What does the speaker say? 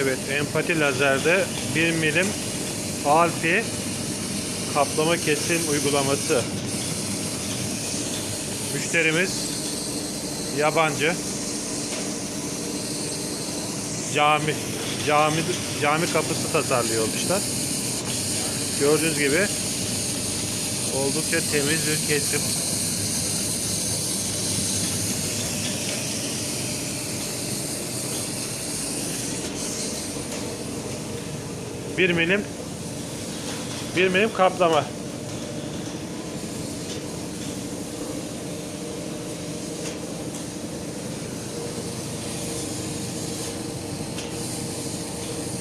Evet, empati lazerde 1 milim alfi kaplama kesim uygulaması. Müşterimiz yabancı. Cami cami cami kapısı tasarlıyormuşlar. Gördüğünüz gibi oldukça temiz bir kesim. Bir milim bir milim kaplama.